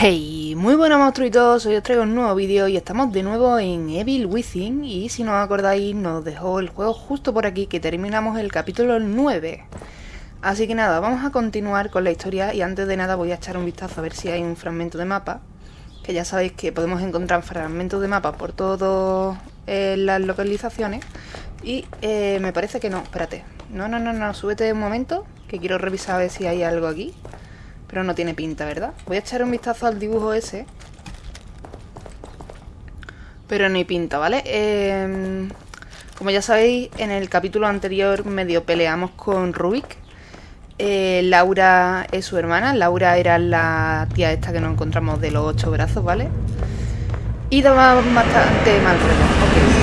Hey, muy buenas monstruitos, hoy os traigo un nuevo vídeo y estamos de nuevo en Evil Within. Y si no os acordáis nos dejó el juego justo por aquí que terminamos el capítulo 9 Así que nada, vamos a continuar con la historia y antes de nada voy a echar un vistazo a ver si hay un fragmento de mapa que ya sabéis que podemos encontrar fragmentos de mapa por todas eh, las localizaciones. Y eh, me parece que no, espérate. No, no, no, no, súbete un momento que quiero revisar a ver si hay algo aquí pero no tiene pinta, ¿verdad? Voy a echar un vistazo al dibujo ese. Pero no hay pinta, ¿vale? Em, como ya sabéis, en el capítulo anterior medio peleamos con Rubik. Eh, Laura es su hermana. Laura era la tía esta que nos encontramos de los ocho brazos, ¿vale? Y daba bastante mal rollo.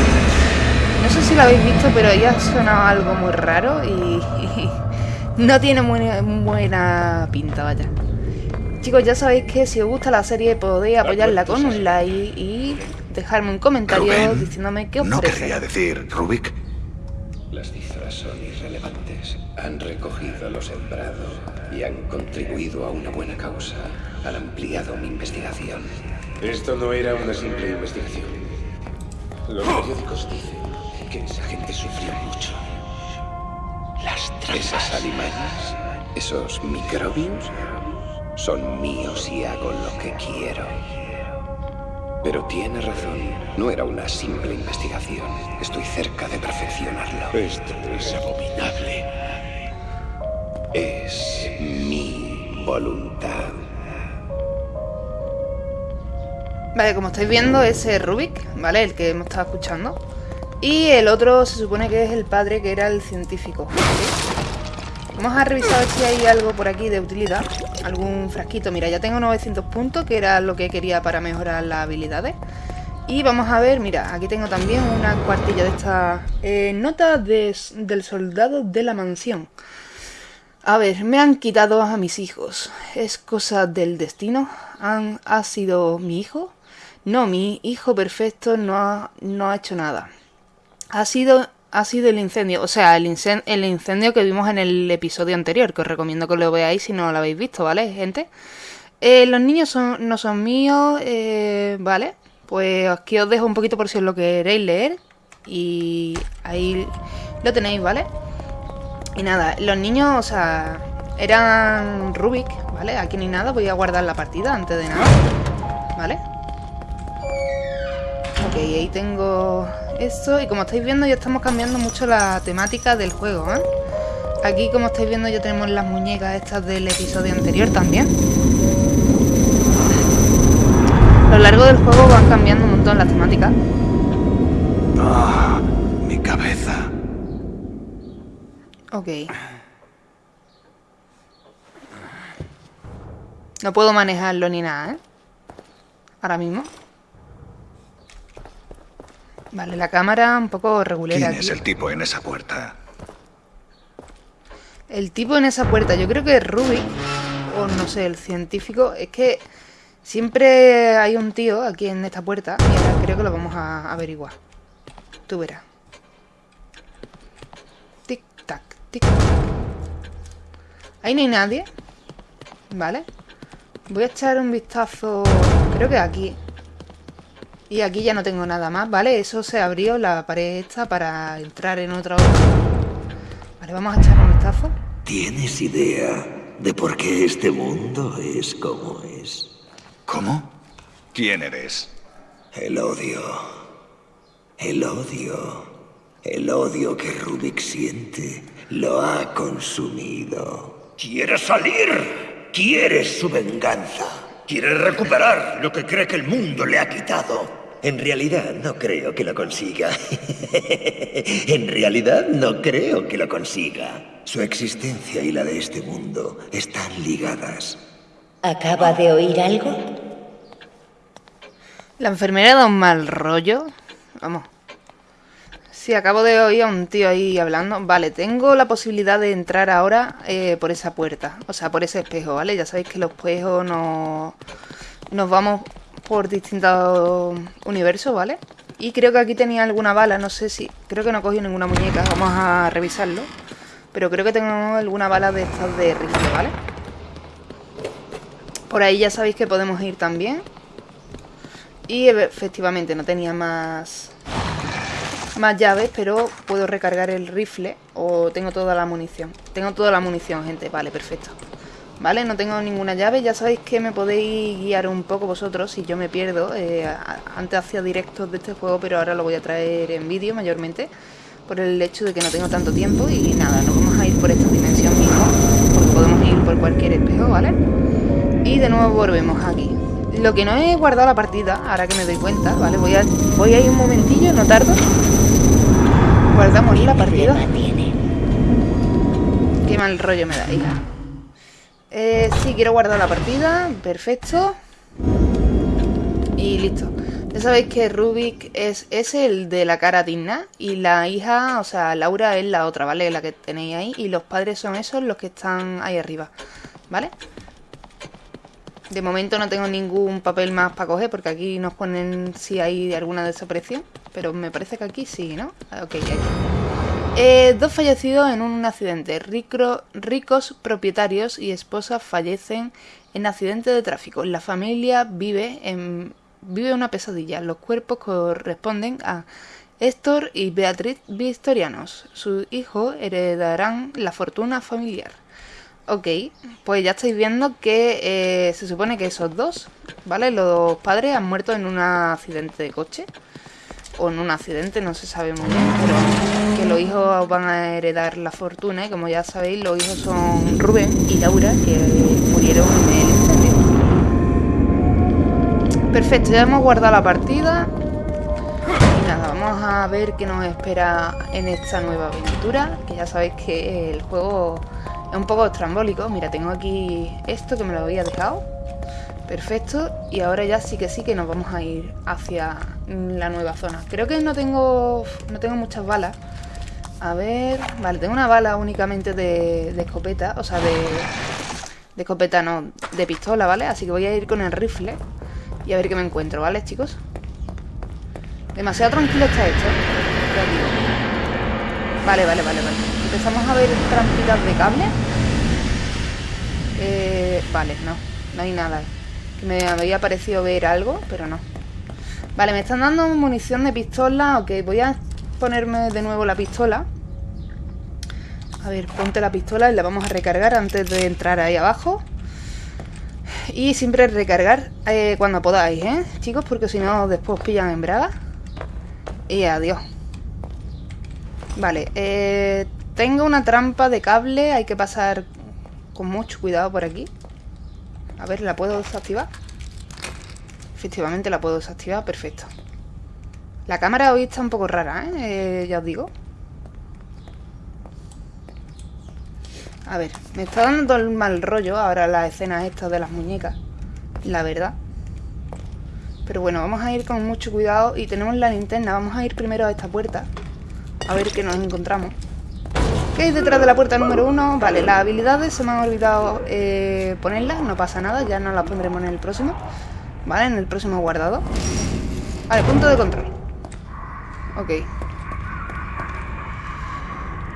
No sé si lo habéis visto, pero ella sonado algo muy raro y no tiene muy buena pinta, vaya. Chicos, ya sabéis que si os gusta la serie podéis apoyarla con un like y dejarme un comentario diciéndome qué os ¿no parece. querría decir, Rubik? Las cifras son irrelevantes. Han recogido lo sembrado y han contribuido a una buena causa. Han ampliado mi investigación. Esto no era una simple investigación. Los periódicos dicen que esa gente sufrió mucho. Esas alimañas, esos microbios, son míos y hago lo que quiero. Pero tiene razón, no era una simple investigación. Estoy cerca de perfeccionarlo. Esto es abominable. Es mi voluntad. Vale, como estáis viendo, ese es Rubik, ¿vale? El que hemos estado escuchando. Y el otro se supone que es el padre, que era el científico. Vamos a revisar si hay algo por aquí de utilidad. Algún frasquito. Mira, ya tengo 900 puntos, que era lo que quería para mejorar las habilidades. Y vamos a ver, mira, aquí tengo también una cuartilla de esta eh, nota de, del soldado de la mansión. A ver, me han quitado a mis hijos. ¿Es cosa del destino? ¿Han, ¿Ha sido mi hijo? No, mi hijo perfecto no ha, no ha hecho nada. Ha sido, ha sido el incendio, o sea, el, incen el incendio que vimos en el episodio anterior, que os recomiendo que lo veáis si no lo habéis visto, ¿vale, gente? Eh, los niños no son míos, eh, ¿vale? Pues aquí os dejo un poquito por si os lo queréis leer. Y ahí lo tenéis, ¿vale? Y nada, los niños, o sea, eran Rubik, ¿vale? Aquí ni nada, voy a guardar la partida antes de nada, ¿vale? Ok, ahí tengo esto y como estáis viendo ya estamos cambiando mucho la temática del juego, ¿eh? Aquí como estáis viendo ya tenemos las muñecas estas del episodio anterior también. A lo largo del juego van cambiando un montón las temáticas. Ah, mi cabeza. Ok. No puedo manejarlo ni nada, ¿eh? Ahora mismo. Vale, la cámara un poco regulera ¿Quién aquí. es el tipo en esa puerta? El tipo en esa puerta, yo creo que es Rubik, o no sé, el científico. Es que siempre hay un tío aquí en esta puerta y ahora creo que lo vamos a averiguar. Tú verás. Tic, tac, tic. Ahí no hay nadie. Vale. Voy a echar un vistazo, creo que aquí. Y aquí ya no tengo nada más, ¿vale? Eso se abrió la pared esta para entrar en otro... Vale, vamos a echar un vistazo. ¿Tienes idea de por qué este mundo es como es? ¿Cómo? ¿Quién eres? El odio. El odio. El odio que Rubik siente lo ha consumido. ¿Quiere salir? ¿Quiere su venganza? ¿Quiere recuperar lo que cree que el mundo le ha quitado? En realidad no creo que lo consiga. en realidad no creo que lo consiga. Su existencia y la de este mundo están ligadas. ¿Acaba de oír algo? La enfermera da un mal rollo. Vamos. Sí, acabo de oír a un tío ahí hablando. Vale, tengo la posibilidad de entrar ahora eh, por esa puerta. O sea, por ese espejo, ¿vale? Ya sabéis que los espejos no... Nos vamos por distintos universos, ¿vale? Y creo que aquí tenía alguna bala, no sé si... Creo que no he cogido ninguna muñeca, vamos a revisarlo. Pero creo que tengo alguna bala de estas de rifle, ¿vale? Por ahí ya sabéis que podemos ir también. Y efectivamente no tenía más más llaves, pero puedo recargar el rifle o tengo toda la munición. Tengo toda la munición, gente. Vale, perfecto. Vale, no tengo ninguna llave. Ya sabéis que me podéis guiar un poco vosotros si yo me pierdo. Eh, antes hacía directos de este juego, pero ahora lo voy a traer en vídeo mayormente. Por el hecho de que no tengo tanto tiempo. Y nada, nos vamos a ir por esta dimensión mismo. Porque podemos ir por cualquier espejo, ¿vale? Y de nuevo volvemos aquí. Lo que no he guardado la partida, ahora que me doy cuenta, ¿vale? Voy a, voy a ir un momentillo, no tardo. Guardamos la partida. Qué mal rollo me da, hija. Eh, sí, quiero guardar la partida. Perfecto. Y listo. Ya sabéis que Rubik es, es el de la cara digna y la hija, o sea, Laura es la otra, ¿vale? La que tenéis ahí y los padres son esos los que están ahí arriba, ¿vale? De momento no tengo ningún papel más para coger porque aquí nos ponen si hay alguna desaparición. Pero me parece que aquí sí, ¿no? Ah, ok, aquí. Eh, dos fallecidos en un accidente. ricos propietarios y esposas fallecen en accidente de tráfico. La familia vive, en, vive una pesadilla. Los cuerpos corresponden a Héctor y Beatriz Victorianos. Sus hijos heredarán la fortuna familiar. Ok, pues ya estáis viendo que eh, se supone que esos dos, ¿vale? Los padres han muerto en un accidente de coche. O en un accidente, no se sabe muy bien, pero que los hijos van a heredar la fortuna. Y como ya sabéis, los hijos son Rubén y Laura, que murieron en el incendio. Perfecto, ya hemos guardado la partida. Y nada, vamos a ver qué nos espera en esta nueva aventura. Que ya sabéis que el juego es un poco estrambólico. Mira, tengo aquí esto que me lo había dejado. Perfecto. Y ahora ya sí que sí que nos vamos a ir hacia la nueva zona. Creo que no tengo, no tengo muchas balas. A ver... Vale, tengo una bala únicamente de, escopeta. O sea, de... De escopeta no, de pistola, ¿vale? Así que voy a ir con el rifle y a ver qué me encuentro, ¿vale, chicos? Demasiado tranquilo está esto. Vale, vale, vale, vale. Empezamos a ver trampitas de cable. Eh, vale, no. No hay nada. Me había parecido ver algo, pero no. Vale, me están dando munición de pistola. Ok, voy a ponerme de nuevo la pistola. A ver, ponte la pistola y la vamos a recargar antes de entrar ahí abajo. Y siempre recargar eh, cuando podáis, ¿eh? Chicos, porque si no después pillan en braga. Y adiós. Vale, eh, tengo una trampa de cable, hay que pasar con mucho cuidado por aquí. A ver, ¿la puedo desactivar? Efectivamente la puedo desactivar, perfecto. La cámara hoy está un poco rara, ¿eh? eh ya os digo. A ver, me está dando todo el mal rollo ahora la escena esta de las muñecas. La verdad. Pero bueno, vamos a ir con mucho cuidado y tenemos la linterna. Vamos a ir primero a esta puerta. A ver qué nos encontramos. ¿Qué hay detrás de la puerta número uno? Vale, las habilidades se me han olvidado eh, ponerlas, no pasa nada, ya no las pondremos en el próximo. Vale, en el próximo guardado. Vale, punto de control. Ok.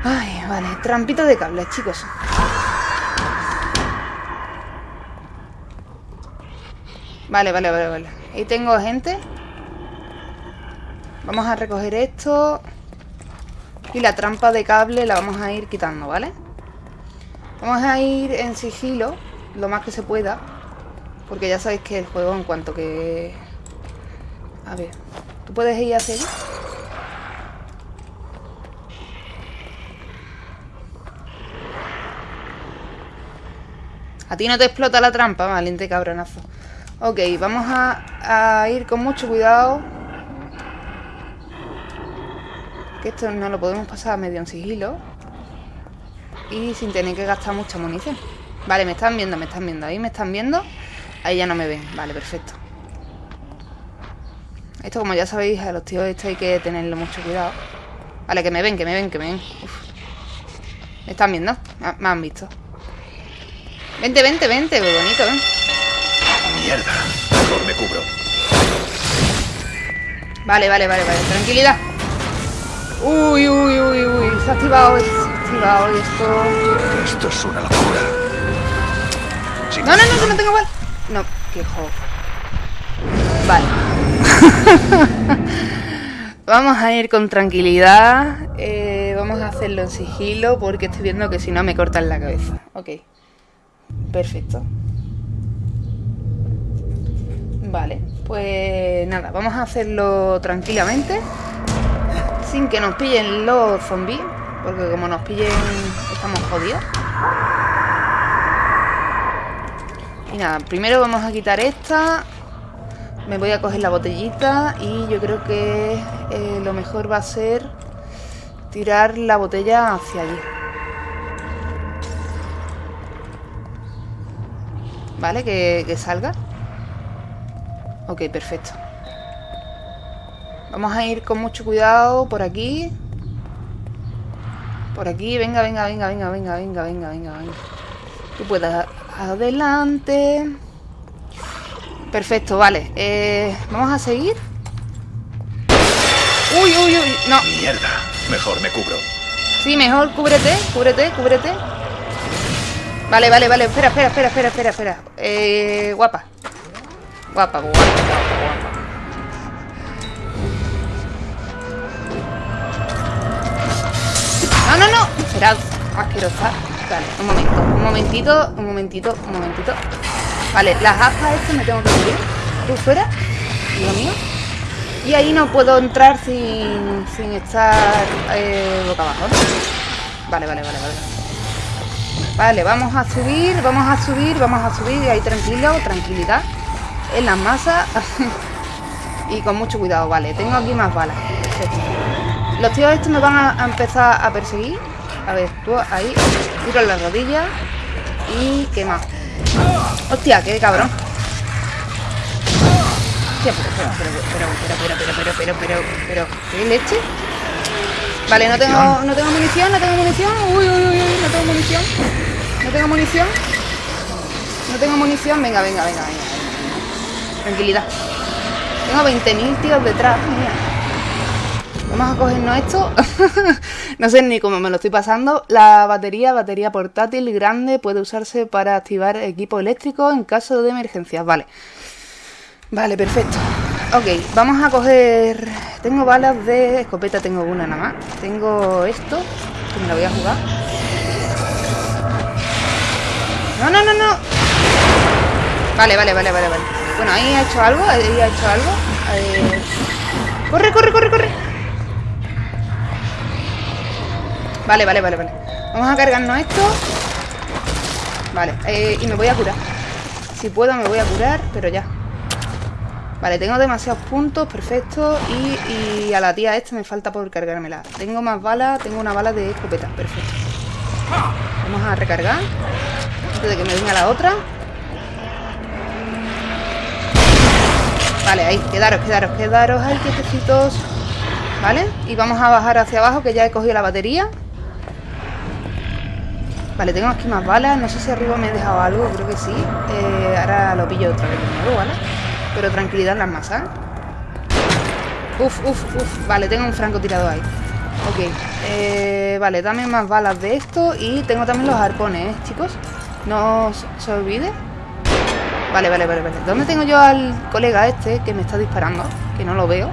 Ay, vale, trampito de cables, chicos. Vale, vale, vale, vale. Ahí tengo gente. Vamos a recoger esto. Y la trampa de cable la vamos a ir quitando, ¿vale? Vamos a ir en sigilo, lo más que se pueda. Porque ya sabéis que el juego en cuanto que... A ver, ¿tú puedes ir hacia allí? A ti no te explota la trampa, valiente cabronazo. Ok, vamos a, a ir con mucho cuidado que esto no lo podemos pasar medio en sigilo y sin tener que gastar mucha munición. Vale, me están viendo, me están viendo. Ahí me están viendo. Ahí ya no me ven. Vale, perfecto. Esto, como ya sabéis, a los tíos esto hay que tenerlo mucho cuidado. Vale, que me ven, que me ven, que me ven. Me están viendo. Me han visto. Vente, vente, vente. Muy bonito, ¿eh? Mierda. Mejor me cubro. Vale, vale, vale, vale. Tranquilidad. Uy, uy, uy, uy. Se ha activado, se ha activado esto. Esto es una locura. no, no, no, que no tengo bala. No, qué jo. Vale. vamos a ir con tranquilidad. Eh, vamos a hacerlo en sigilo porque estoy viendo que si no me cortan la cabeza. Ok. Perfecto. Vale, pues nada, vamos a hacerlo tranquilamente. Sin que nos pillen los zombies. Porque como nos pillen, estamos jodidos. Y nada, primero vamos a quitar esta. Me voy a coger la botellita y yo creo que eh, lo mejor va a ser tirar la botella hacia allí. ¿Vale? Que, que salga. Ok, perfecto. Vamos a ir con mucho cuidado por aquí. Por aquí, venga, venga, venga, venga, venga, venga, venga, venga, venga. Tú puedes adelante. Perfecto, vale. Eh, vamos a seguir. Uy, uy, uy. No. Mierda. Mejor me cubro. Sí, mejor cúbrete, cúbrete, cúbrete. Vale, vale, vale. Espera, espera, espera, espera, espera, espera. Eh, guapa. Guapa, guapa, No, no. Será asquerosa. Vale, un momento, un momentito, un momentito, un momentito. Vale, las aspas estas me tengo que subir. Tú fuera, lo mío. Y ahí no puedo entrar sin, sin estar eh, boca abajo. Vale, vale, vale, vale. Vale, vamos a subir, vamos a subir, vamos a subir. Y ahí tranquilo, tranquilidad. En las masas. y con mucho cuidado, vale. Tengo aquí más balas. Los tíos estos me van a, a empezar a perseguir. A ver, tú ahí. Tiro en la rodilla. Y qué más. Hostia, qué cabrón. Hostia, pero, pero, pero, pero, pero, pero, pero, pero, pero, pero, ¿qué leche? Vale, no tengo, no tengo munición, no tengo munición. Uy, uy, uy, uy, no tengo munición. No tengo munición. No tengo munición. Venga, venga, venga, venga. Tranquilidad. Tengo 20.000 tíos detrás, mía. Vamos a cogernos esto. no sé ni cómo me lo estoy pasando. La batería, batería portátil grande, puede usarse para activar equipo eléctrico en caso de emergencias. Vale. Vale, perfecto. Ok, vamos a coger... Tengo balas de escopeta, tengo una nada más. Tengo esto, que me lo voy a jugar. No, no, no, no. Vale, vale, vale, vale, vale. Bueno, ahí ha hecho algo, ahí ha hecho algo. Eh... Corre, corre, corre, corre. Vale, vale, vale, vale. Vamos a cargarnos esto. Vale, eh, y me voy a curar. Si puedo me voy a curar, pero ya. Vale, tengo demasiados puntos, perfecto. Y, y a la tía esta me falta por cargármela. Tengo más balas, tengo una bala de escopeta, perfecto. Vamos a recargar. Antes de que me venga la otra. Vale, ahí, quedaros, quedaros, quedaros ahí, quietecitos. ¿Vale? Y vamos a bajar hacia abajo, que ya he cogido la batería. Vale, tengo aquí más balas. No sé si arriba me he dejado algo, creo que sí. Eh, ahora lo pillo otra vez de nuevo, ¿vale? Pero tranquilidad las masas. Uf, uf, uf. Vale, tengo un francotirador ahí. Ok. Eh, vale, dame más balas de esto. Y tengo también los arpones, ¿eh, chicos? No se olvide. Vale, vale, vale, vale. ¿Dónde tengo yo al colega este que me está disparando? Que no lo veo.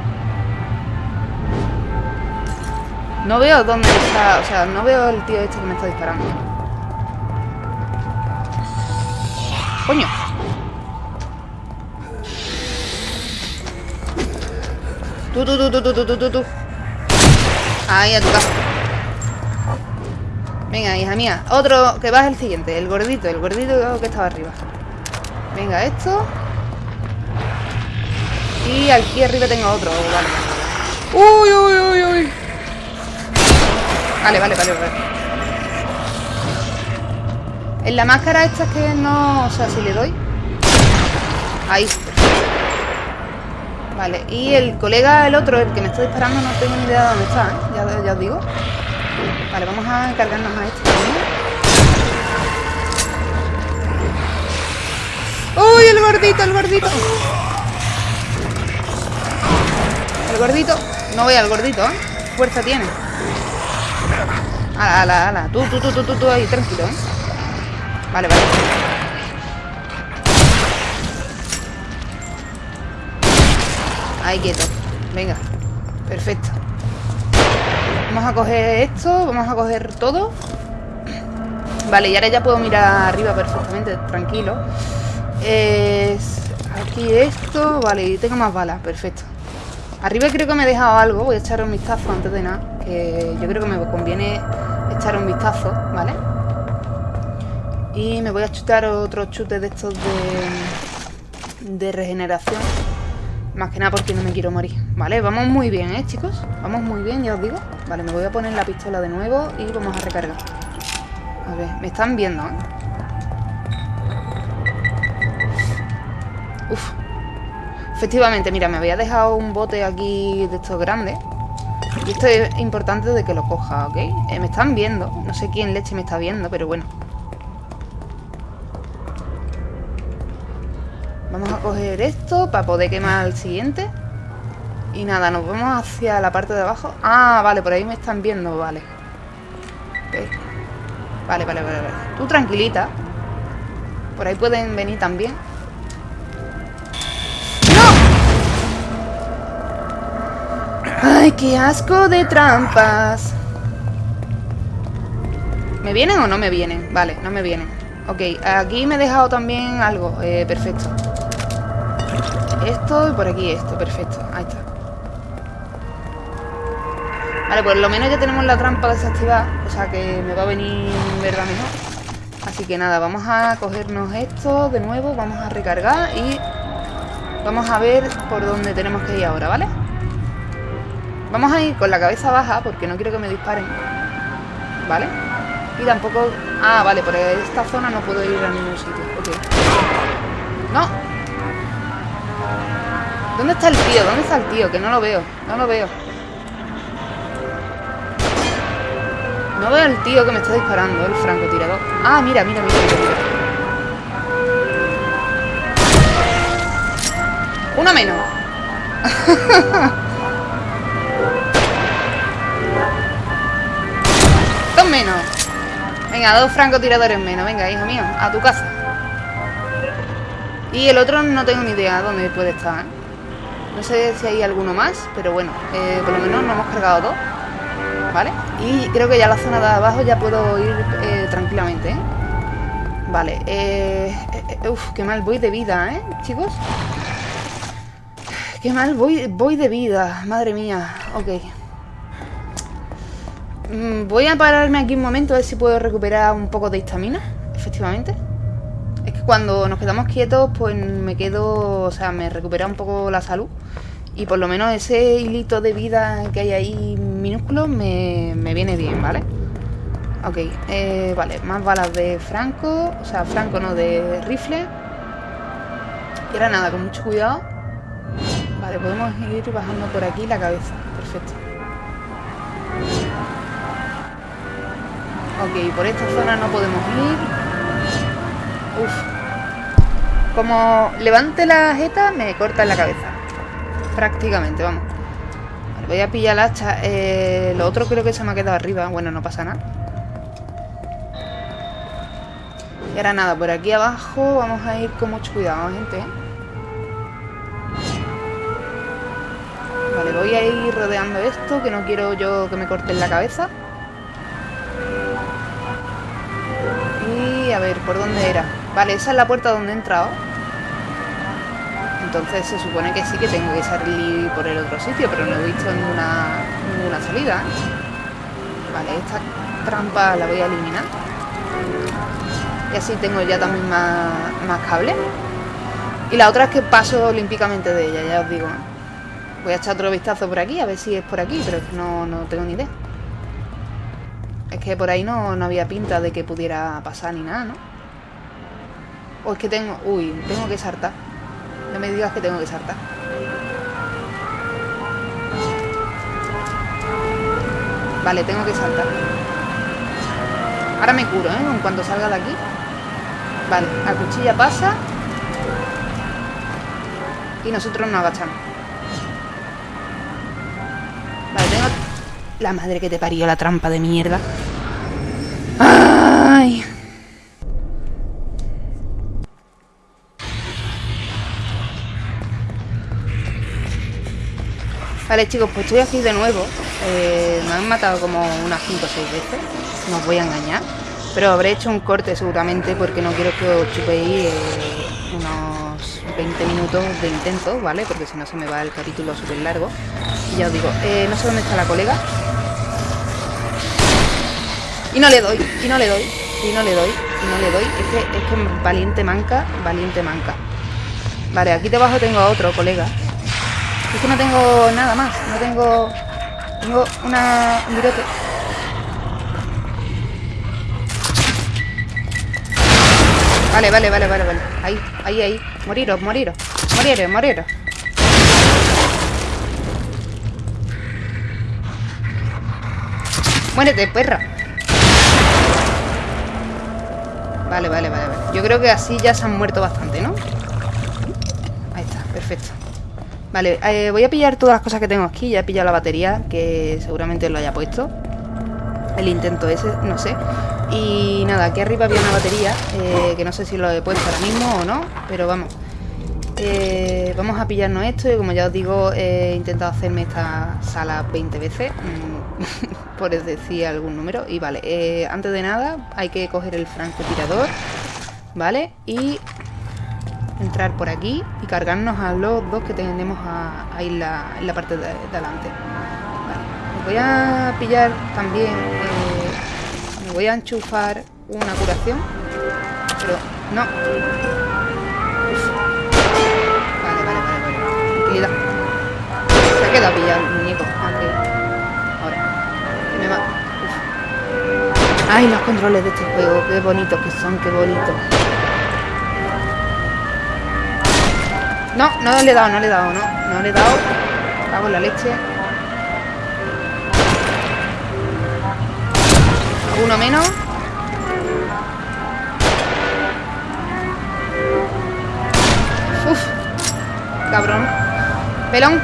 No veo dónde está... O sea, no veo el tío este que me está disparando. Coño. Tú, tú, tú, tú, tú, tú, tú, tú. Ahí a tu casa. Venga, hija mía. Otro, que va es el siguiente. El gordito, el gordito que estaba arriba. Venga, esto. Y aquí arriba tengo otro. Vale. Uy, uy, uy, uy. Vale, vale, vale, vale. En la máscara esta es que no... O sea, si le doy... Ahí. Vale, y el colega, el otro, el que me está disparando, no tengo ni idea de dónde está, ¿eh? ya, os digo. Vale, vamos a cargarnos a este también. ¡Uy, el gordito, el gordito! El gordito. No voy al gordito, ¿eh? Fuerza tiene. Ala, ala, ala. Tú, tú, tú, tú, tú, tú ahí, tranquilo, ¿eh? Vale, vale. Ahí quieto. Venga. Perfecto. Vamos a coger esto, vamos a coger todo. Vale, y ahora ya puedo mirar arriba perfectamente, tranquilo. Es aquí esto, vale, y tengo más balas, perfecto. Arriba creo que me he dejado algo, voy a echar un vistazo antes de nada, que yo creo que me conviene echar un vistazo, vale y me voy a chutar otros chutes de estos de, de regeneración. Más que nada porque no me quiero morir. Vale, vamos muy bien, ¿eh, chicos? Vamos muy bien, ya os digo. Vale, me voy a poner la pistola de nuevo y vamos a recargar. A ver, me están viendo, ¿eh? Uf. Efectivamente, mira, me había dejado un bote aquí de estos grandes. Y esto es importante de que lo coja, ¿ok? Eh, me están viendo. No sé quién leche me está viendo, pero bueno. Coger esto para poder quemar el siguiente. Y nada, nos vamos hacia la parte de abajo. Ah, vale, por ahí me están viendo, vale. Vale, vale, vale, vale. Tú tranquilita. Por ahí pueden venir también. ¡No! ¡Ay, qué asco de trampas! ¿Me vienen o no me vienen? Vale, no me vienen. Ok, aquí me he dejado también algo. Eh, perfecto. Esto y por aquí esto. Perfecto, ahí está. Vale, por lo menos ya tenemos la trampa desactivada. O sea que me va a venir verdad mejor. Así que nada, vamos a cogernos esto de nuevo. Vamos a recargar y vamos a ver por dónde tenemos que ir ahora, ¿vale? Vamos a ir con la cabeza baja porque no quiero que me disparen. ¿Vale? Y tampoco... Ah, vale, por esta zona no puedo ir a ningún sitio. Ok. ¡No! ¿Dónde está el tío? ¿Dónde está el tío? Que no lo veo. No lo veo. No veo al tío que me está disparando, el francotirador. Ah, mira, mira, mira, mira. Uno menos. Dos menos. Venga, dos francotiradores menos. Venga, hijo mío, a tu casa. Y el otro no tengo ni idea dónde puede estar. ¿eh? No sé si hay alguno más, pero bueno, eh, por lo menos nos hemos cargado dos. ¿Vale? Y creo que ya la zona de abajo ya puedo ir eh, tranquilamente, ¿eh? Vale, eh, Uf, qué mal voy de vida, ¿eh, chicos? Qué mal voy, voy de vida, madre mía. Ok. Mm, voy a pararme aquí un momento a ver si puedo recuperar un poco de histamina, efectivamente. Cuando nos quedamos quietos, pues me quedo... O sea, me recupera un poco la salud. Y por lo menos ese hilito de vida que hay ahí minúsculo me, me viene bien, ¿vale? Ok, eh, vale, más balas de Franco, o sea, Franco no, de rifle. Y ahora nada, con mucho cuidado. Vale, podemos ir bajando por aquí la cabeza, perfecto. Ok, por esta zona no podemos ir. Uf. Como levante la jeta, me corta en la cabeza. Prácticamente, vamos. Voy a pillar el hacha. Eh, lo otro creo que se me ha quedado arriba. Bueno, no pasa nada. Y ahora nada, por aquí abajo vamos a ir con mucho cuidado, gente. Vale, voy a ir rodeando esto, que no quiero yo que me corten la cabeza. Y a ver, ¿por dónde era? Vale, esa es la puerta donde he entrado. Entonces se supone que sí que tengo que salir por el otro sitio, pero no he visto ninguna, ninguna salida. Vale, esta trampa la voy a eliminar. Y así tengo ya también más, más cables. Y la otra es que paso olímpicamente de ella, ya os digo. Voy a echar otro vistazo por aquí, a ver si es por aquí, pero es que no, no tengo ni idea. Es que por ahí no, no había pinta de que pudiera pasar ni nada, ¿no? O es que tengo... Uy, tengo que saltar. No me digas que tengo que saltar. Vale, tengo que saltar. Ahora me curo, ¿eh? En cuanto salga de aquí. Vale, la cuchilla pasa. Y nosotros nos agachamos. Vale, tengo... La madre que te parió la trampa de mierda. Vale, chicos, pues estoy aquí de nuevo. Eh, me han matado como unas 5 o 6 veces. No os voy a engañar. Pero habré hecho un corte seguramente porque no quiero que os chupéis eh, unos 20 minutos de intento, ¿vale? Porque si no se me va el capítulo súper largo. Y ya os digo, eh, no sé dónde está la colega. Y no le doy, y no le doy, y no le doy, y no le doy. Es que, es que valiente manca, valiente manca. Vale, aquí debajo tengo a otro colega. Es que no tengo nada más, no tengo... Tengo una... un virote. Vale, vale, vale, vale, vale. Ahí, ahí, ahí. Moriros, moriros. Moriros, moriros. Muérete, perra. Vale, vale, vale, vale. Yo creo que así ya se han muerto bastante, ¿no? Ahí está, perfecto. Vale, eh, voy a pillar todas las cosas que tengo aquí. Ya he pillado la batería, que seguramente lo haya puesto. El intento ese, no sé. Y nada, aquí arriba había una batería, eh, que no sé si lo he puesto ahora mismo o no, pero vamos. Eh, vamos a pillarnos esto y como ya os digo, he intentado hacerme esta sala 20 veces, mm, por decir algún número. Y vale, antes de nada hay que coger el francotirador, ¿vale? Y entrar por aquí y cargarnos a los dos que tenemos ahí en la, la parte de, de adelante. Vale, voy a pillar también... eh, me voy a enchufar una curación. Pero no. Vale, vale, vale, vale. Tranquilidad. Se ha quedado pillado el muñeco. Aquí. Ahora. Que me va. Ay, los controles de este juego. Qué bonitos que son, qué bonitos. No, no le he dado, no le he dado, no. No le he dado. Cago en la leche. Uno menos. Uf. Cabrón. Pelón.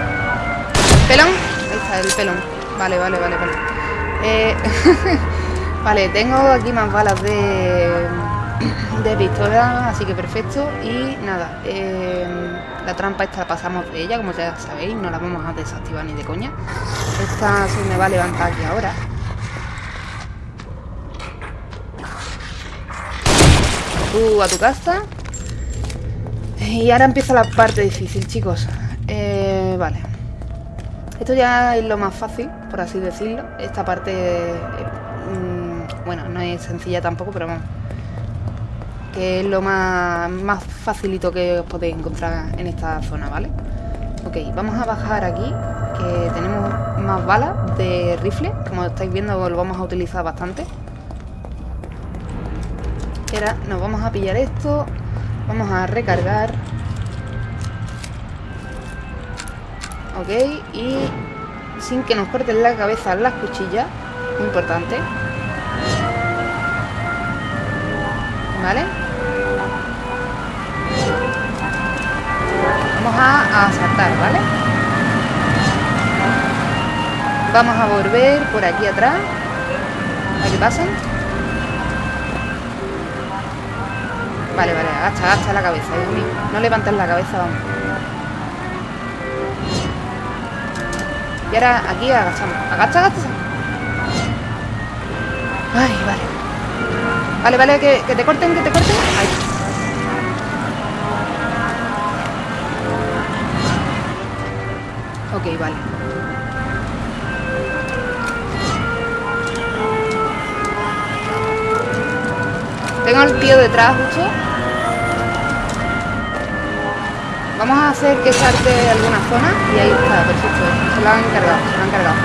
Pelón. Ahí está el pelón. Vale, vale, vale, vale. Eh, vale, tengo aquí más balas de, de pistola, así que perfecto. Y nada, eh, la trampa esta pasamos de ella, como ya sabéis, no la vamos a desactivar ni de coña. Esta se me va a levantar aquí ahora. Tú a tu casa. Y ahora empieza la parte difícil, chicos. Eh, vale. Esto ya es lo más fácil, por así decirlo. Esta parte, eh, mm, bueno, no es sencilla tampoco, pero vamos. Que es lo más, más facilito que os podéis encontrar en esta zona, ¿vale? Ok, vamos a bajar aquí, que tenemos más balas de rifle. Como estáis viendo, lo vamos a utilizar bastante. Y ahora nos vamos a pillar esto. Vamos a recargar. Ok, y sin que nos corten la cabeza las cuchillas. Importante. ¿Vale? Vamos a, a saltar, ¿vale? Vamos a volver por aquí atrás. A que pasen. Vale, vale, agacha, agacha la cabeza. No levantes la cabeza, vamos. Y ahora aquí agachamos. Agacha, agacha. Ay, vale. Vale, vale, que te corten, que te corten. Al tío detrás justo. Vamos a hacer que salte alguna zona y ahí está, perfecto. Se lo han encargado, se lo han cargado.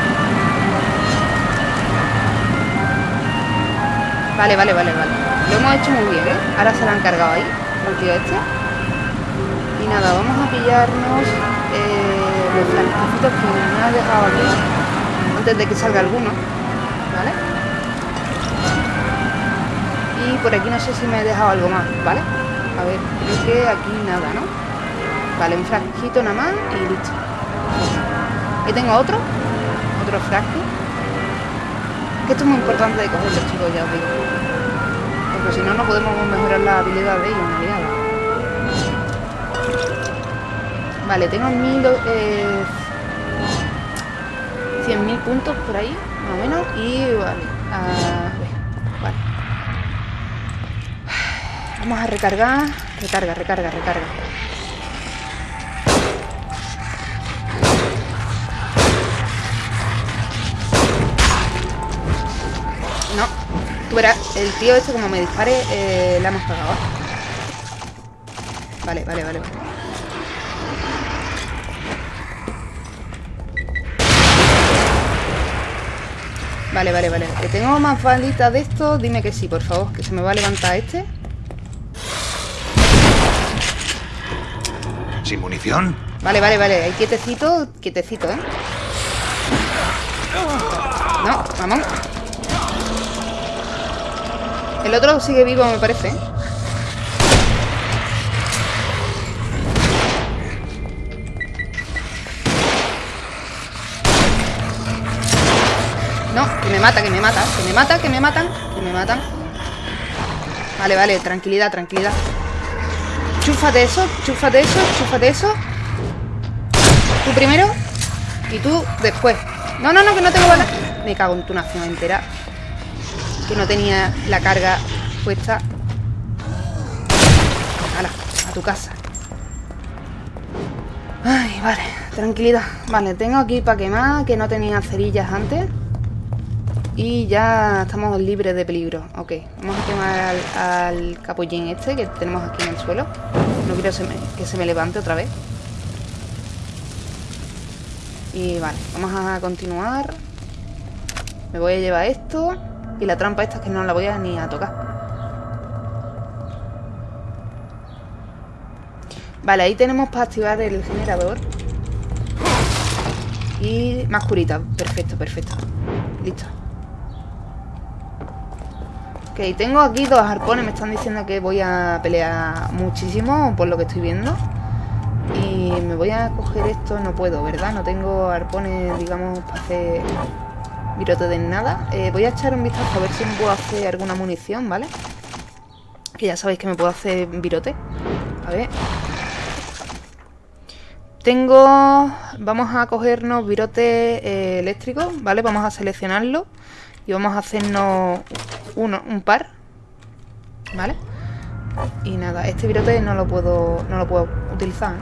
Vale, vale, vale, vale. Lo hemos hecho muy bien, ¿eh? Ahora se lo han cargado ahí, al tío este. Y nada, vamos a pillarnos eh, los flanquecitos que me ha dejado aquí antes de que salga alguno. Y por aquí no sé si me he dejado algo más, ¿vale? A ver, creo que aquí nada, ¿no? Vale, un frasquito nada más y listo. Ahí tengo otro. Otro frasco. Que esto es muy importante de cogerlo, chicos, ya os digo. Porque si no, no podemos mejorar la habilidad de ellos, en realidad. Vale, tengo mil... Eh, 100.000 puntos por ahí, más o menos. Y vale, a Vamos a recargar. Recarga, recarga, recarga. No, tú el tío este como me dispare, eh, la hemos pagado. Vale, vale, vale. vale. Vale, vale, vale. ¿Que tengo más balitas de esto? Dime que sí, por favor. Que se me va a levantar este. ¿Sin munición? Vale, vale, vale. Ahí quietecito, quietecito, ¿eh? No, vamos. El otro sigue vivo, me parece. ¿eh? No, que me mata, que me mata, que me mata, que me matan, que me matan. Vale, vale, tranquilidad, tranquilidad. Chúfate eso, chúfate eso, chúfate eso. Tú primero y tú después. No, no, no, que no tengo balas. Me cago en tu nación entera. Que no tenía la carga puesta. Hala, a tu casa. Ay, vale, tranquilidad. Vale, tengo aquí para quemar, que no tenía cerillas antes. Y ya estamos libres de peligro. Ok, vamos a quemar al capullín este que tenemos aquí en el suelo. Quiero que se me levante otra vez. Y vale, vamos a continuar. Me voy a llevar esto. Y la trampa esta es que no la voy a ni a tocar. Vale, ahí tenemos para activar el generador. Y más curita. Perfecto, perfecto. Listo. Ok, tengo aquí dos arpones. Me están diciendo que voy a pelear muchísimo, por lo que estoy viendo. Y me voy a coger esto. No puedo, ¿verdad? No tengo arpones, digamos, para hacer virote de nada. Eh, voy a echar un vistazo a ver si me puedo hacer alguna munición, ¿vale? Que ya sabéis que me puedo hacer virote. A ver. Tengo... Vamos a cogernos virote eh, eléctrico, ¿vale? Vamos a seleccionarlo. Y vamos a hacernos uno, un par. ¿Vale? Y nada, este virote no lo puedo, no lo puedo utilizar.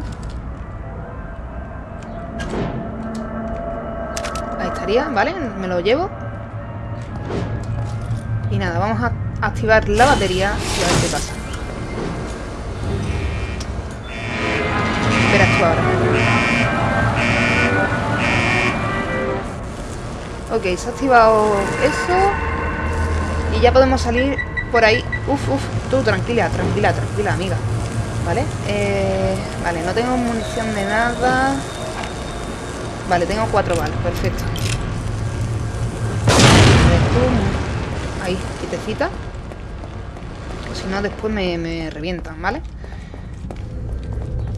Ahí estaría, ¿vale? Me lo llevo. Y nada, vamos a activar la batería y a ver qué pasa. Verás tú ahora. Ok, se ha activado eso. Y ya podemos salir por ahí. Uf, uf, tú tranquila, tranquila, tranquila, amiga. ¿Vale? Eh, vale, no tengo munición de nada. Vale, tengo cuatro balas, perfecto. Ahí, quitecita. Si no, después me revientan, ¿vale?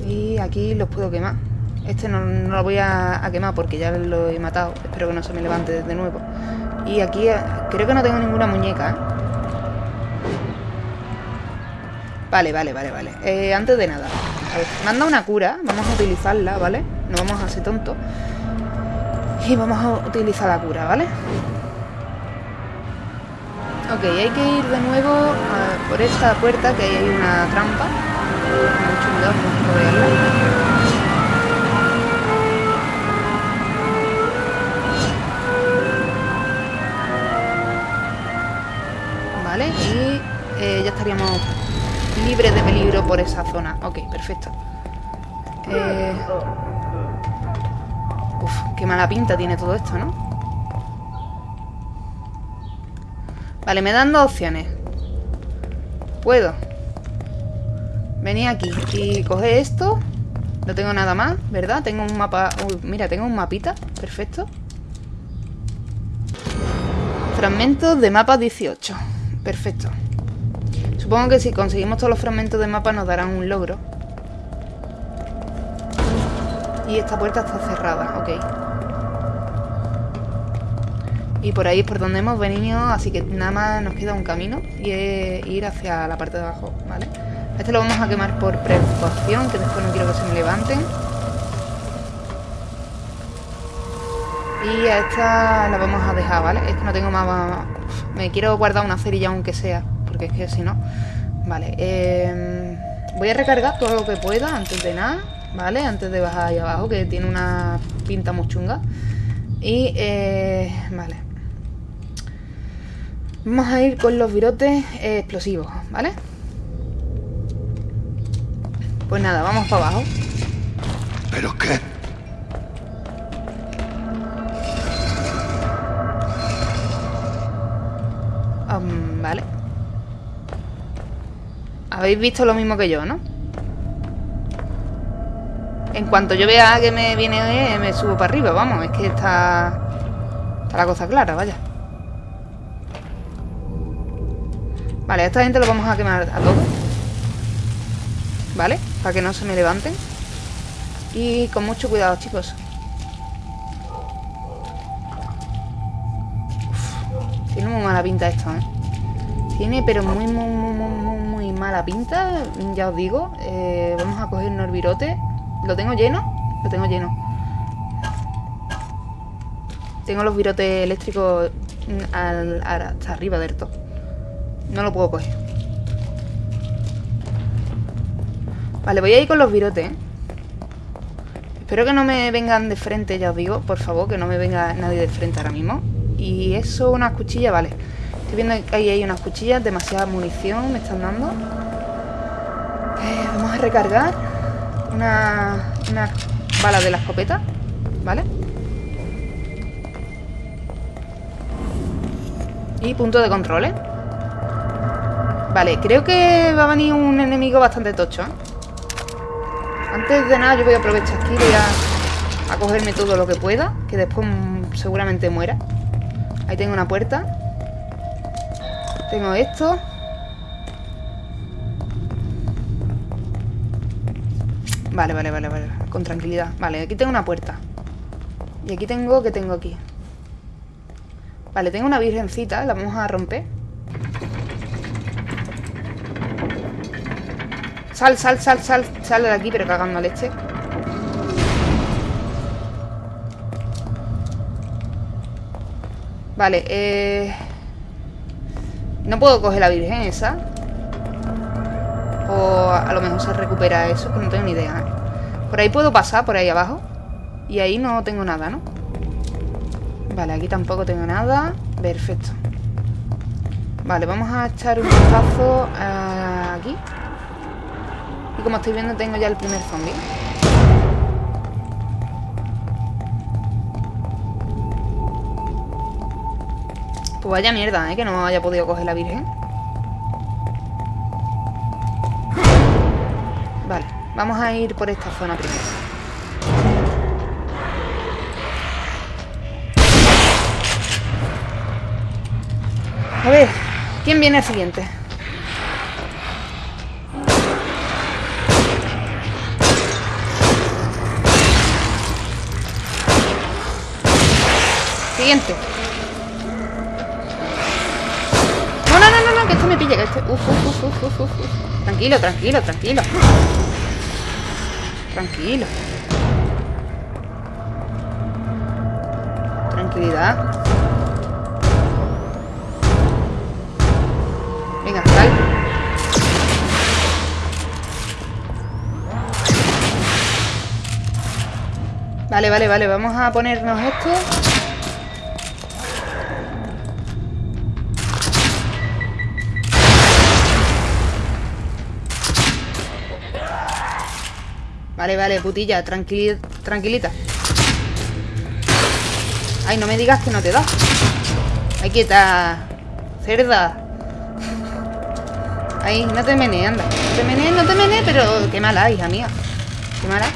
Y aquí los puedo quemar. Este no, lo voy a, a quemar porque ya lo he matado. Espero que no se me levante de nuevo. Y aquí eh, creo que no tengo ninguna muñeca, ¿eh? Vale, vale, vale, vale. Eh, antes de nada. A ver, manda una cura. Vamos a utilizarla, ¿vale? No vamos a ser tontos. Y vamos a utilizar la cura, ¿vale? Ok, hay que ir de nuevo a- por esta puerta que ahí hay una trampa. No puedo verla. Estaríamos libres de peligro por esa zona. Ok, perfecto. Eh... Uf, qué mala pinta tiene todo esto, ¿no? Vale, me dan dos opciones. Puedo venir aquí y coger esto. No tengo nada más, ¿verdad? Tengo un mapa... Uy, mira, tengo un mapita. Perfecto. Fragmentos de mapa 18. Perfecto. Supongo que si conseguimos todos los fragmentos de mapa nos darán un logro. Y esta puerta está cerrada, ok. Y por ahí es por donde hemos venido, así que nada más nos queda un camino y es ir hacia la parte de abajo, ¿vale? Este lo vamos a quemar por precaución, que después no quiero que se me levanten. Y a esta la vamos a dejar, ¿vale? Es que no tengo más... Me quiero guardar una cerilla aunque sea, porque es que si no... Vale, eh, voy a recargar todo lo que pueda antes de nada, ¿vale? Antes de bajar ahí abajo, que tiene una pinta muy chunga. Y, eh, vale. Vamos a ir con los virotes eh, explosivos, ¿vale? Pues nada, vamos para abajo. ¿Pero qué? Um, vale. Habéis visto lo mismo que yo, ¿no? En cuanto yo vea que me viene, eh, me subo para arriba, vamos. Es que está... Está la cosa clara, vaya. Vale, a esta gente lo vamos a quemar a todos. ¿Vale? Para que no se me levanten. Y con mucho cuidado, chicos. Tiene muy mala pinta esto, ¿eh? Tiene, pero muy, muy, muy, muy mala pinta. Ya os digo. Eh, vamos a coger el virote. ¿Lo tengo lleno? Lo tengo lleno. Tengo los virotes eléctricos mm, al, hasta arriba del todo. No lo puedo coger. Vale, voy a ir con los virotes, ¿eh? Espero que no me vengan de frente, ya os digo. Por favor, que no me venga nadie de frente ahora mismo. Y eso, unas cuchillas, vale. Estoy viendo que ahí hay unas cuchillas. Demasiada munición me están dando. Eh, vamos a recargar. Una, una bala de la escopeta. ¿Vale? Y punto de control, ¿eh? Vale, creo que va a venir un enemigo bastante tocho, ¿eh? Antes de nada yo voy a aprovechar aquí, voy a, a cogerme todo lo que pueda, que después seguramente muera. Ahí tengo una puerta. Tengo esto. Vale, vale, vale, vale. Con tranquilidad. Vale, aquí tengo una puerta. Y aquí tengo, ¿qué tengo aquí? Vale, tengo una virgencita, la vamos a romper. Sal, sal, sal, sal, sal de aquí, pero cagando leche. Vale, eh... No puedo coger la virgen esa. O a lo mejor se recupera eso, que no tengo ni idea. ¿eh? Por ahí puedo pasar, por ahí abajo. Y ahí no tengo nada, ¿no? Vale, aquí tampoco tengo nada. Perfecto. Vale, vamos a echar un vistazo a aquí. Y como estáis viendo tengo ya el primer zombie. Pues vaya mierda, ¿eh? Que no haya podido coger la virgen. Vale, vamos a ir por esta zona primero. A ver, ¿quién viene el siguiente? Siguiente. Este... Tranquilo, tranquilo, tranquilo. Tranquilo. Tranquilidad. Venga, sal. Vale, vale, vale, vamos a ponernos esto. Vale, vale, putilla, tranquili tranquilita. Ay, no me digas que no te da. Ay, quieta. Cerda. Ahí, no te menees, anda. No te menees, no te menees, pero qué mala, hija mía. Qué mala.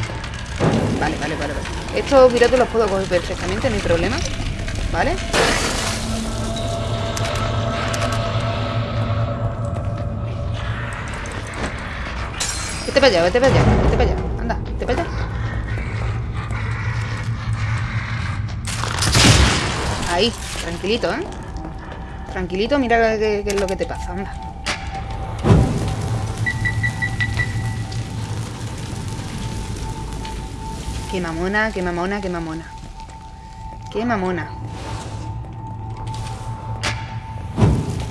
Vale, vale, vale, vale. Estos virotes los puedo coger perfectamente, no hay problema. ¿Vale? Vete para allá, vete para allá, vete para allá. Anda, vete para allá. Ahí, tranquilito, ¿eh? Tranquilito, mira qué, es lo que te pasa, anda. Qué mamona, qué mamona, qué mamona. Qué mamona.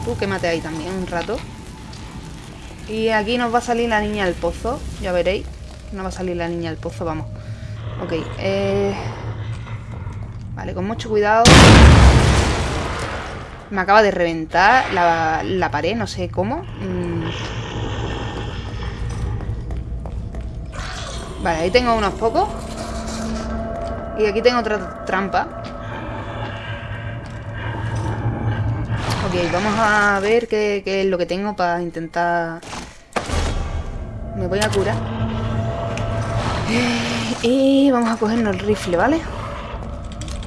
Tú quémate ahí también un rato. Y aquí nos va a salir la niña del pozo. Ya veréis. No va a salir la niña del pozo, vamos. Ok, eh... Vale, con mucho cuidado. Me acaba de reventar la, pared, no sé cómo. Mm. Vale, ahí tengo unos pocos. Y aquí tengo otra trampa. Ok, vamos a ver qué, qué es lo que tengo para intentar... Me voy a curar. Y vamos a cogernos el rifle, ¿vale?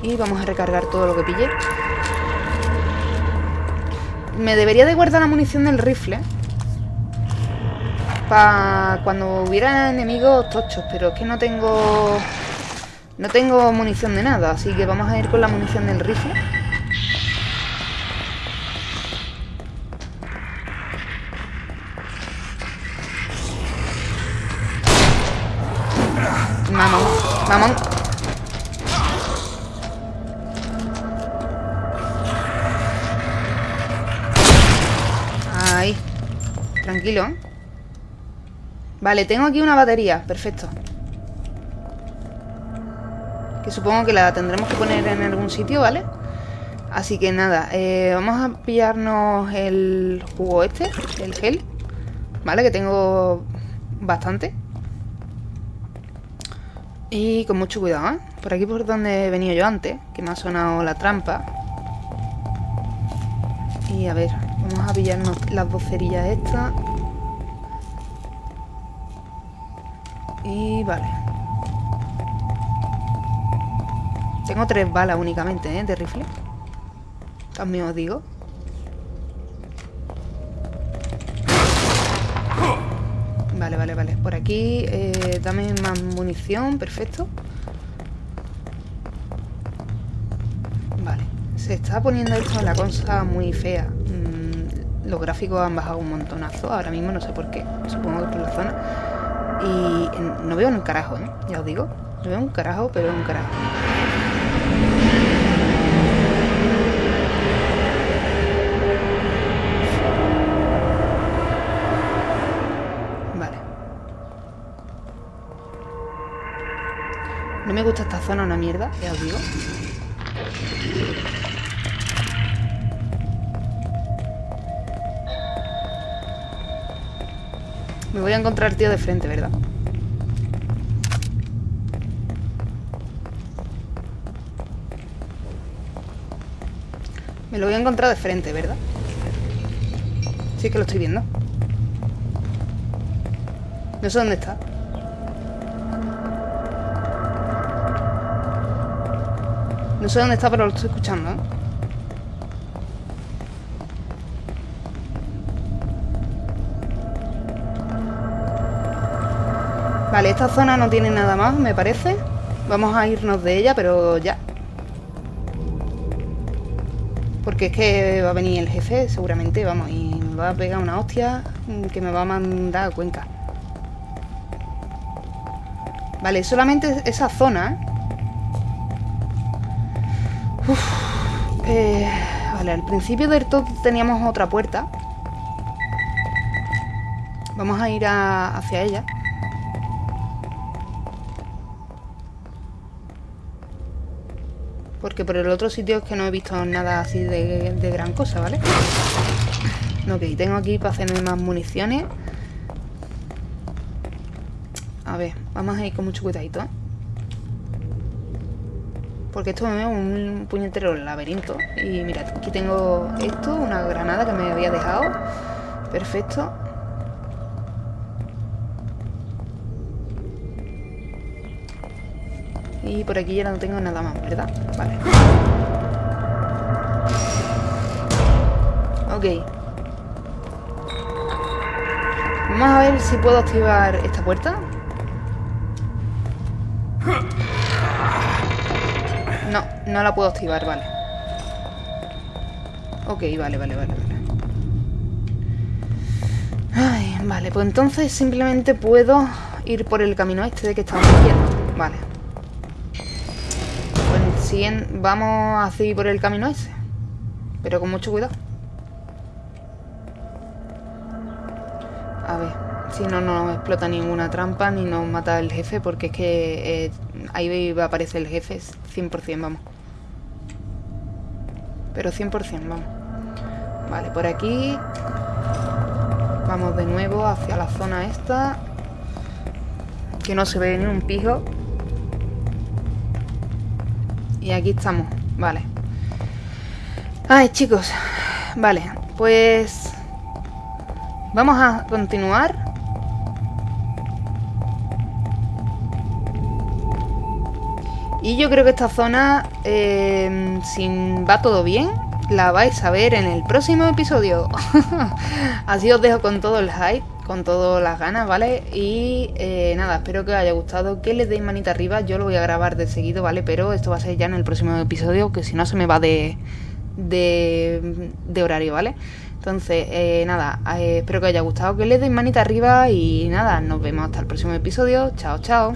Y vamos a recargar todo lo que pille. Me debería de guardar la munición del rifle. Para cuando hubiera enemigos tochos. Pero es que no tengo... No tengo munición de nada. Así que vamos a ir con la munición del rifle. Tranquilo. Vale, tengo aquí una batería. Perfecto. Que supongo que la tendremos que poner en algún sitio, ¿vale? Así que nada, eh, vamos a pillarnos el jugo este, el gel. ¿Vale? Que tengo bastante. Y con mucho cuidado, ¿eh? Por aquí por donde he venido yo antes, que me ha sonado la trampa. Y a ver, pillarnos las dos cerillas estas. Y vale. Tengo tres balas únicamente, ¿eh? De rifle. También os digo. Vale, vale, vale. Por aquí, eh, dame más munición. Perfecto. Vale. Se está poniendo esto en la cosa muy fea. Los gráficos han bajado un montonazo. Ahora mismo no sé por qué. Supongo que por la zona. Y no veo un carajo, ¿eh? Ya os digo. No veo un carajo, pero veo un carajo. Vale. No me gusta esta zona una mierda, ya os digo. Me voy a encontrar tío de frente, ¿verdad? Me lo voy a encontrar de frente, ¿verdad? Sí que lo estoy viendo. No sé dónde está. No sé dónde está, pero lo estoy escuchando, ¿eh? Esta zona no tiene nada más, me parece. Vamos a irnos de ella, pero ya. Porque es que va a venir el jefe, seguramente, vamos, y me va a pegar una hostia que me va a mandar a Cuenca. Vale, solamente esa zona. ¿eh? Eh, vale, al principio del todo teníamos otra puerta. Vamos a ir hacia ella. Porque por el otro sitio es que no he visto nada así de, de gran cosa, ¿vale? Ok, tengo aquí para hacerme más municiones. A ver, vamos a ir con mucho cuidadito. Porque esto me veo un puñetero laberinto. Y mirad, aquí tengo esto, una granada que me había dejado. Perfecto. Y por aquí ya no tengo nada más, ¿verdad? Vale. Ok. Vamos a ver si puedo activar esta puerta. No, no la puedo activar, vale. Ok, vale, vale, vale, vale. Ay, vale, pues entonces simplemente puedo ir por el camino este de que estamos viendo. Vale. Siguiente... Vamos a seguir por el camino ese. Pero con mucho cuidado. A ver, si no nos explota ninguna trampa ni nos mata el jefe, porque es que eh, ahí va a aparecer el jefe 100%, vamos. Pero 100%, vamos. Vale, por aquí Vamos de nuevo hacia la zona esta. Que no se ve ni un pijo. Y aquí estamos, vale. Ay, chicos. Vale, pues... Vamos a continuar. Y yo creo que esta zona, eh, si va todo bien, la vais a ver en el próximo episodio. Así os dejo con todo el hype, con todas las ganas, ¿vale? Y eh, nada, espero que os haya gustado, que le deis manita arriba, yo lo voy a grabar de seguido, ¿vale? Pero esto va a ser ya en el próximo episodio, que si no se me va de, de, horario, ¿vale? Entonces, eh, nada, eh, espero que os haya gustado, que le deis manita arriba y nada, nos vemos hasta el próximo episodio. Chao, chao.